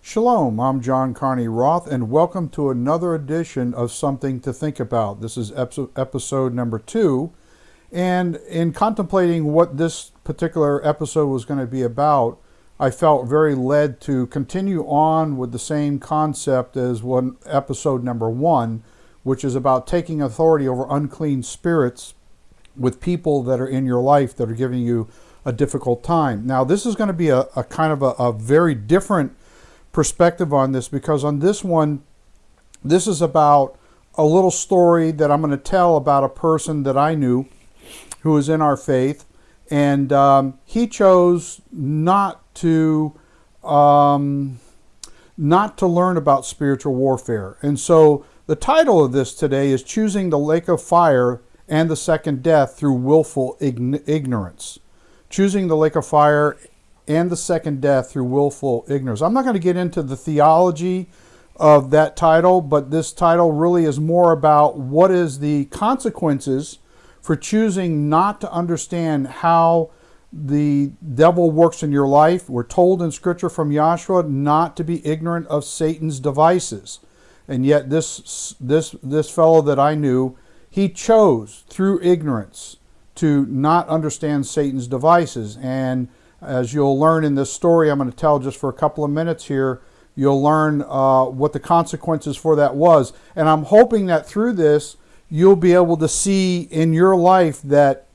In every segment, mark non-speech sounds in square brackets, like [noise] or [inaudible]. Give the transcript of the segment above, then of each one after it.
Shalom, I'm John Carney Roth, and welcome to another edition of Something to Think About. This is episode number two. And in contemplating what this particular episode was going to be about, I felt very led to continue on with the same concept as one episode number one, which is about taking authority over unclean spirits with people that are in your life that are giving you a difficult time. Now, this is going to be a, a kind of a, a very different perspective on this because on this one, this is about a little story that I'm going to tell about a person that I knew who was in our faith, and um, he chose not to um, not to learn about spiritual warfare. And so the title of this today is choosing the lake of fire and the second death through willful ignorance. Choosing the lake of fire and the second death through willful ignorance. I'm not going to get into the theology of that title, but this title really is more about what is the consequences for choosing not to understand how the devil works in your life. We're told in scripture from Yahshua not to be ignorant of Satan's devices. And yet this this this fellow that I knew, he chose through ignorance to not understand Satan's devices. And as you'll learn in this story I'm going to tell just for a couple of minutes here, you'll learn uh, what the consequences for that was. And I'm hoping that through this, you'll be able to see in your life that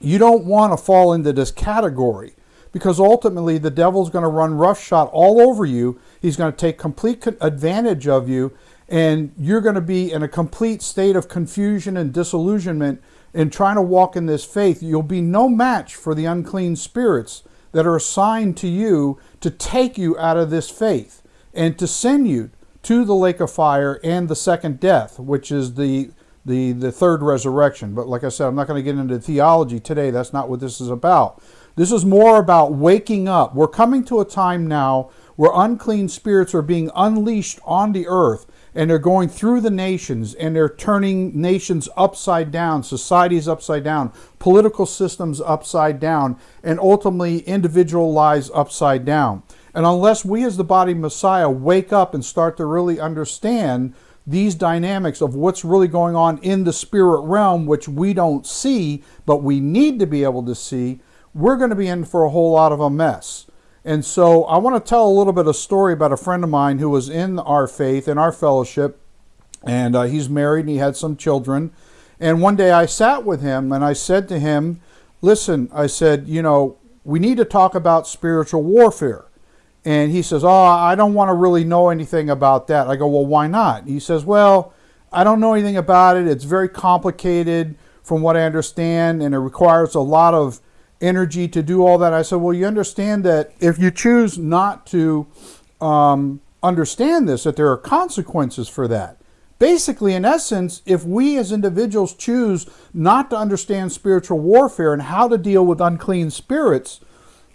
you don't want to fall into this category because ultimately the devil's going to run roughshod all over you. He's going to take complete advantage of you, and you're going to be in a complete state of confusion and disillusionment in trying to walk in this faith. You'll be no match for the unclean spirits that are assigned to you to take you out of this faith and to send you to the lake of fire and the second death, which is the the, the third resurrection. But like I said, I'm not going to get into theology today. That's not what this is about. This is more about waking up. We're coming to a time now where unclean spirits are being unleashed on the earth and they're going through the nations and they're turning nations upside down, societies upside down, political systems upside down, and ultimately individual lives upside down. And unless we as the body of Messiah wake up and start to really understand these dynamics of what's really going on in the spirit realm, which we don't see, but we need to be able to see, we're going to be in for a whole lot of a mess. And so I want to tell a little bit of story about a friend of mine who was in our faith, in our fellowship, and uh, he's married and he had some children. And one day I sat with him and I said to him, Listen, I said, you know, we need to talk about spiritual warfare. And he says, Oh, I don't want to really know anything about that. I go, Well, why not? He says, Well, I don't know anything about it. It's very complicated from what I understand, and it requires a lot of energy to do all that. I said, Well, you understand that if you choose not to um, understand this, that there are consequences for that. Basically, in essence, if we as individuals choose not to understand spiritual warfare and how to deal with unclean spirits,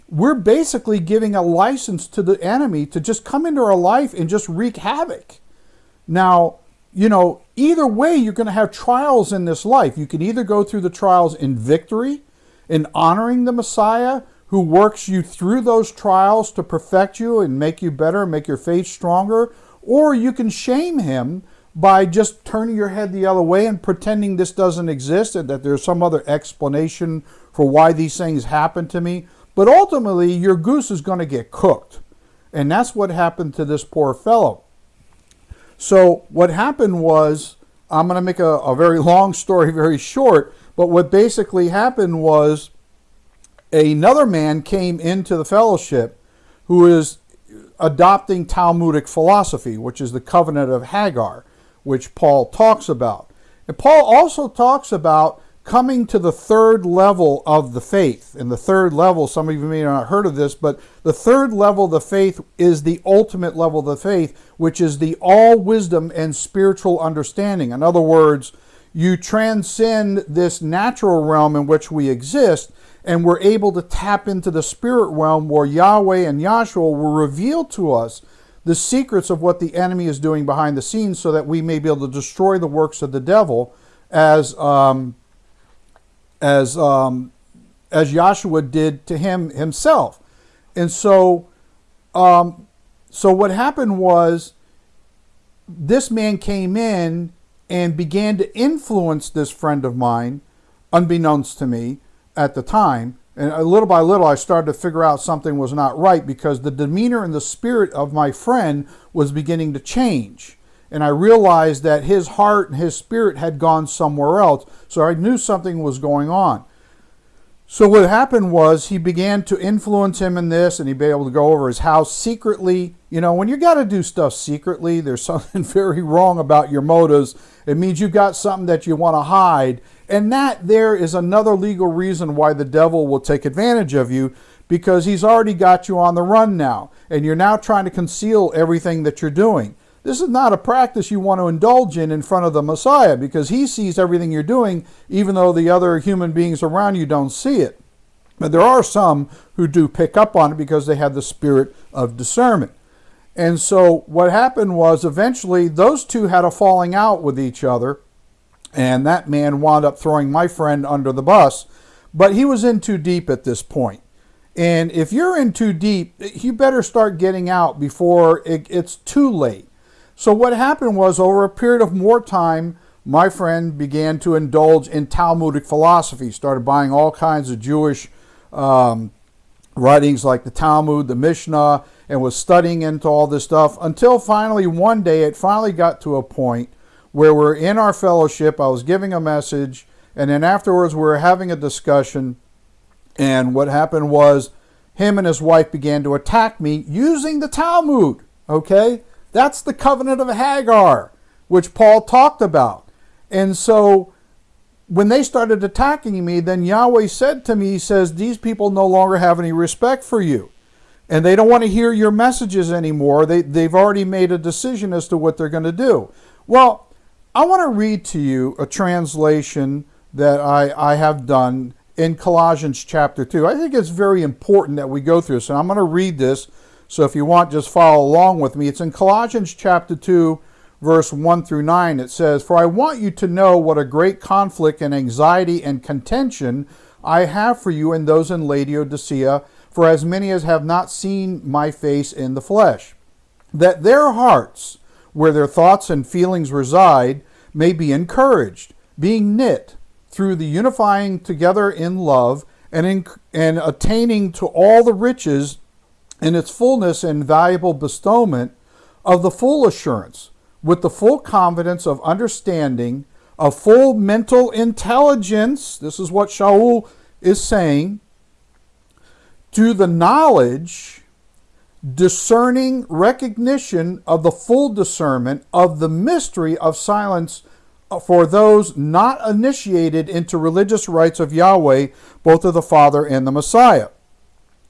we're basically giving a license to the enemy to just come into our life and just wreak havoc. Now, you know, either way, you're going to have trials in this life. You can either go through the trials in victory, in honoring the Messiah who works you through those trials to perfect you and make you better, make your faith stronger, or you can shame him by just turning your head the other way and pretending this doesn't exist and that there's some other explanation for why these things happen to me. But ultimately, your goose is going to get cooked. And that's what happened to this poor fellow. So, what happened was, I'm going to make a, a very [laughs] long story very short, but what basically happened was another man came into the fellowship who is adopting Talmudic philosophy, which is the covenant of Hagar, which Paul talks about. And Paul also talks about coming to the third level of the faith. And the third level, some of you may not have heard of this, but the third level of the faith is the ultimate level of the faith, which is the all wisdom and spiritual understanding. In other words, you transcend this natural realm in which we exist, and we're able to tap into the spirit realm where Yahweh and Yahshua will reveal to us the secrets of what the enemy is doing behind the scenes so that we may be able to destroy the works of the devil as um, as um, as Yahshua did to him himself. And so, um, so what happened was this man came in and began to influence this friend of mine, unbeknownst to me at the time. And uh, little by little, I started to figure out something was not right because the demeanor and the spirit of my friend was beginning to change. And I realized that his heart and his spirit had gone somewhere else. So I knew something was going on. So what happened was he began to influence him in this, and he'd be able to go over his house secretly. You know, when you got to do stuff secretly, there's [laughs] something very wrong about your motives. It means you've got something that you want to hide, and that there is another legal reason why the devil will take advantage of you, because he's already got you on the run now, and you're now trying to conceal everything that you're doing. This is not a practice you want to indulge in in front of the Messiah because he sees everything you're doing, even though the other human beings around you don't see it. But there are some who do pick up on it because they have the spirit of discernment. And so what happened was eventually those two had a falling out with each other, and that man wound up throwing my friend under the bus. But he was in too deep at this point. And if you're in too deep, you better start getting out before it, it's too late. So what happened was over a period of more time, my friend began to indulge in Talmudic philosophy, started buying all kinds of Jewish um, writings like the Talmud, the Mishnah, and was studying into all this stuff until finally one day it finally got to a point where we're in our fellowship. I was giving a message, and then afterwards we were having a discussion. And what happened was him and his wife began to attack me using the Talmud. Okay? That's the covenant of Hagar, which Paul talked about. And so when they started attacking me, then Yahweh said to me, He says, These people no longer have any respect for you. And they don't want to hear your messages anymore. They, they've already made a decision as to what they're going to do. Well, I want to read to you a translation that I, I have done in Colossians chapter 2. I think it's very important that we go through this. And I'm going to read this so if you want, just follow along with me. It's in Colossians chapter 2, verse 1 through 9. It says, For I want you to know what a great conflict and anxiety and contention I have for you and those in Laodicea, for as many as have not seen my face in the flesh, that their hearts, where their thoughts and feelings reside, may be encouraged, being knit through the unifying together in love and, in, and attaining to all the riches in its fullness and valuable bestowment of the full assurance, with the full confidence of understanding, of full mental intelligence. This is what Shaul is saying. To the knowledge, discerning recognition of the full discernment of the mystery of silence for those not initiated into religious rites of Yahweh, both of the Father and the Messiah.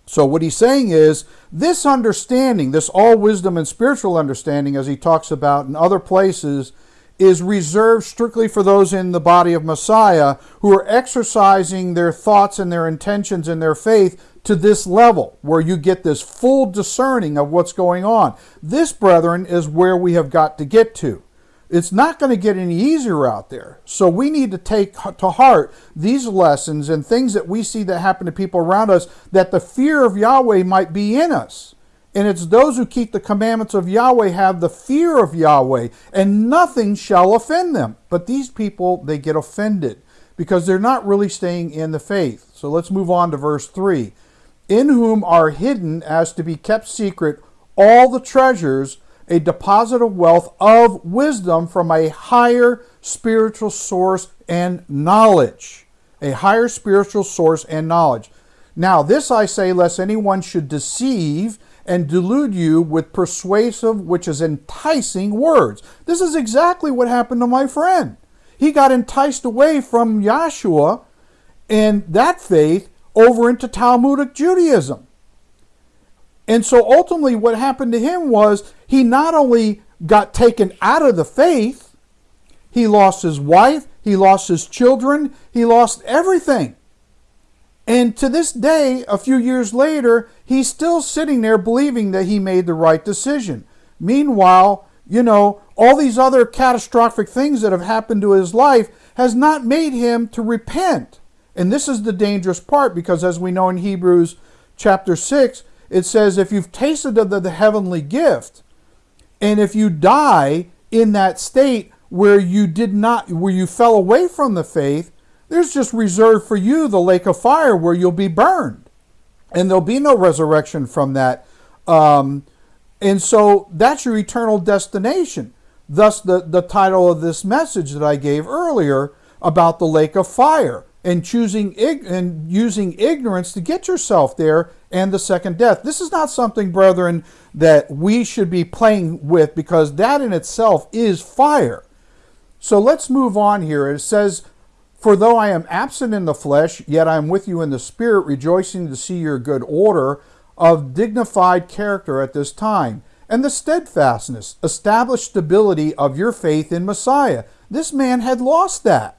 So, what he's saying is this understanding, this all wisdom and spiritual understanding, as he talks about in other places, is reserved strictly for those in the body of Messiah who are exercising their thoughts and their intentions and their faith to this level where you get this full discerning of what's going on. This, brethren, is where we have got to get to it's not going to get any easier out there. So we need to take to heart these lessons and things that we see that happen to people around us that the fear of Yahweh might be in us. And it's those who keep the commandments of Yahweh have the fear of Yahweh, and nothing shall offend them. But these people, they get offended because they're not really staying in the faith. So let's move on to verse 3. In whom are hidden as to be kept secret all the treasures a deposit of wealth of wisdom from a higher spiritual source and knowledge. A higher spiritual source and knowledge. Now, this I say, lest anyone should deceive and delude you with persuasive, which is enticing words. This is exactly what happened to my friend. He got enticed away from Yahshua and that faith over into Talmudic Judaism. And so ultimately, what happened to him was he not only got taken out of the faith, he lost his wife, he lost his children, he lost everything. And to this day, a few years later, he's still sitting there believing that he made the right decision. Meanwhile, you know, all these other catastrophic things that have happened to his life has not made him to repent. And this is the dangerous part because as we know in Hebrews chapter 6, it says, if you've tasted of the, the heavenly gift, and if you die in that state where you did not, where you fell away from the faith, there's just reserved for you the lake of fire where you'll be burned. And there'll be no resurrection from that. Um, and so that's your eternal destination. Thus, the, the title of this message that I gave earlier about the lake of fire and choosing and using ignorance to get yourself there and the second death. This is not something, brethren, that we should be playing with because that in itself is fire. So let's move on here. It says, For though I am absent in the flesh, yet I am with you in the spirit, rejoicing to see your good order of dignified character at this time, and the steadfastness, established stability of your faith in Messiah. This man had lost that.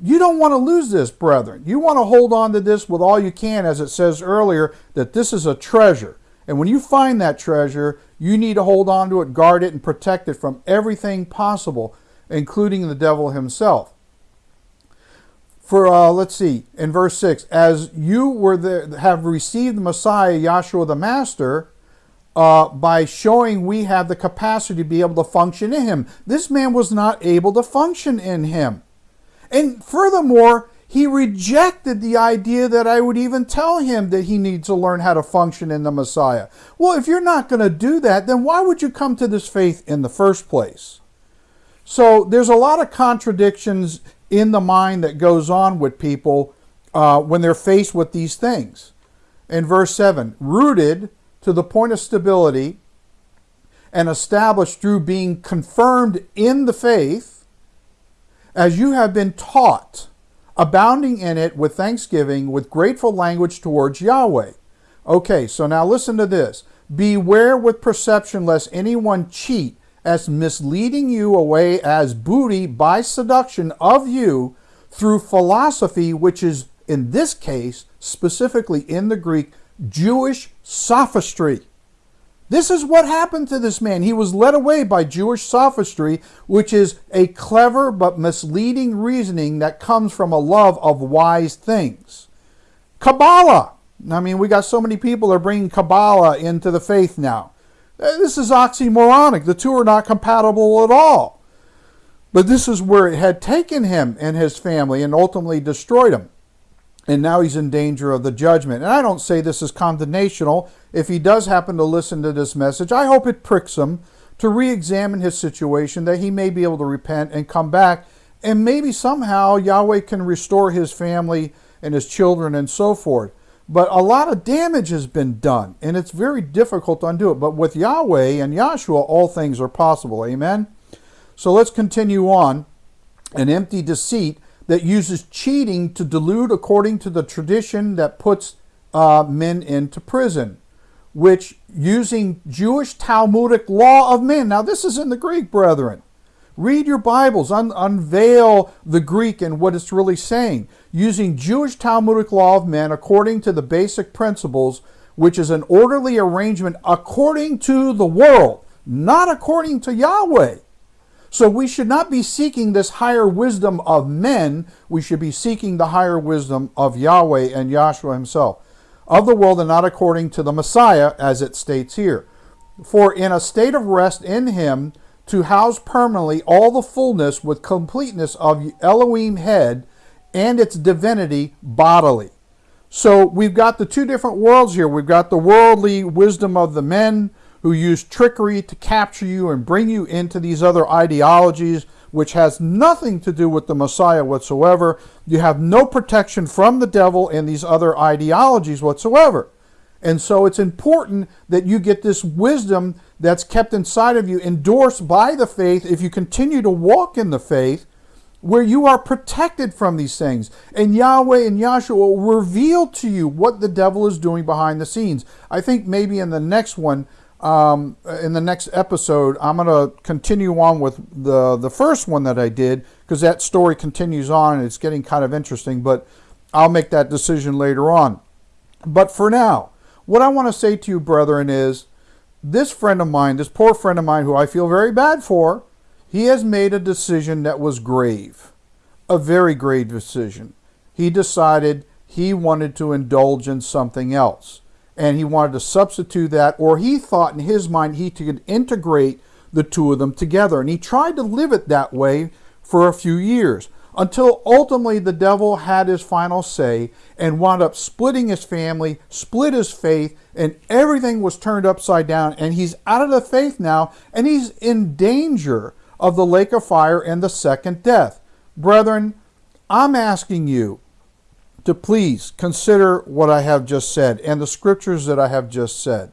You don't want to lose this, brethren. You want to hold on to this with all you can, as it says earlier, that this is a treasure. And when you find that treasure, you need to hold on to it, guard it, and protect it from everything possible, including the devil himself. For uh, let's see, in verse six, as you were there, have received the Messiah, Yahshua the Master, uh, by showing we have the capacity to be able to function in Him. This man was not able to function in Him. And furthermore, he rejected the idea that I would even tell him that he needs to learn how to function in the Messiah. Well, if you're not going to do that, then why would you come to this faith in the first place? So there's a lot of contradictions in the mind that goes on with people uh, when they're faced with these things. In verse 7, rooted to the point of stability and established through being confirmed in the faith as you have been taught, abounding in it with thanksgiving, with grateful language towards Yahweh. Okay, so now listen to this. Beware with perception lest anyone cheat as misleading you away as booty by seduction of you through philosophy, which is in this case, specifically in the Greek, Jewish sophistry. This is what happened to this man. He was led away by Jewish sophistry, which is a clever but misleading reasoning that comes from a love of wise things. Kabbalah. I mean, we got so many people are bringing Kabbalah into the faith now. Uh, this is oxymoronic. The two are not compatible at all. But this is where it had taken him and his family and ultimately destroyed him and now he's in danger of the judgment. And I don't say this is condemnational. If he does happen to listen to this message, I hope it pricks him to re examine his situation, that he may be able to repent and come back, and maybe somehow Yahweh can restore his family and his children and so forth. But a lot of damage has been done, and it's very difficult to undo it. But with Yahweh and Yahshua, all things are possible. Amen? So let's continue on. An empty deceit that uses cheating to delude according to the tradition that puts uh, men into prison, which using Jewish Talmudic law of men. Now, this is in the Greek, brethren. Read your Bibles, un unveil the Greek and what it's really saying. Using Jewish Talmudic law of men according to the basic principles, which is an orderly arrangement according to the world, not according to Yahweh. So we should not be seeking this higher wisdom of men. We should be seeking the higher wisdom of Yahweh and Yahshua himself, of the world and not according to the Messiah, as it states here. For in a state of rest in him, to house permanently all the fullness with completeness of Elohim head and its divinity bodily. So we've got the two different worlds here. We've got the worldly wisdom of the men, who use trickery to capture you and bring you into these other ideologies, which has nothing to do with the Messiah whatsoever. You have no protection from the devil in these other ideologies whatsoever. And so it's important that you get this wisdom that's kept inside of you, endorsed by the faith, if you continue to walk in the faith, where you are protected from these things. And Yahweh and Yahshua will reveal to you what the devil is doing behind the scenes. I think maybe in the next one, um, in the next episode, I'm going to continue on with the, the first one that I did because that story continues on and it's getting kind of interesting, but I'll make that decision later on. But for now, what I want to say to you, brethren, is this friend of mine, this poor friend of mine who I feel very bad for, he has made a decision that was grave, a very grave decision. He decided he wanted to indulge in something else. And he wanted to substitute that, or he thought in his mind he could integrate the two of them together. And he tried to live it that way for a few years until ultimately the devil had his final say and wound up splitting his family, split his faith, and everything was turned upside down. And he's out of the faith now, and he's in danger of the lake of fire and the second death. Brethren, I'm asking you to please consider what I have just said and the scriptures that I have just said.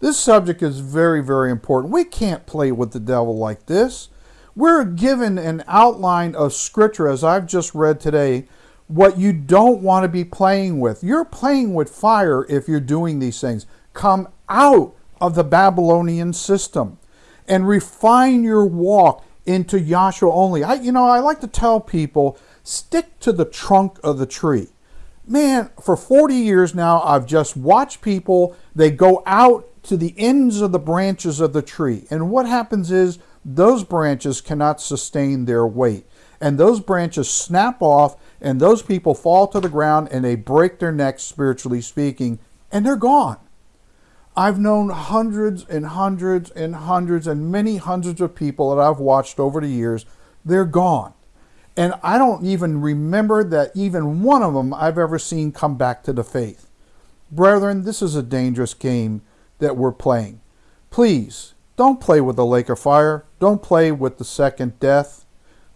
This subject is very, very important. We can't play with the devil like this. We're given an outline of Scripture, as I've just read today, what you don't want to be playing with. You're playing with fire if you're doing these things. Come out of the Babylonian system and refine your walk into Yahshua only. I, you know, I like to tell people stick to the trunk of the tree. Man, for 40 years now, I've just watched people, they go out to the ends of the branches of the tree. And what happens is those branches cannot sustain their weight. And those branches snap off, and those people fall to the ground and they break their necks, spiritually speaking, and they're gone. I've known hundreds and hundreds and hundreds and many hundreds of people that I've watched over the years. They're gone. And I don't even remember that even one of them I've ever seen come back to the faith. Brethren, this is a dangerous game that we're playing. Please don't play with the lake of fire. Don't play with the second death.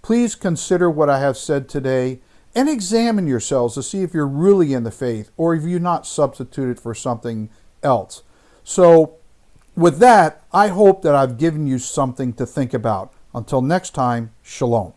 Please consider what I have said today and examine yourselves to see if you're really in the faith or if you're not substituted for something else. So, with that, I hope that I've given you something to think about. Until next time, shalom.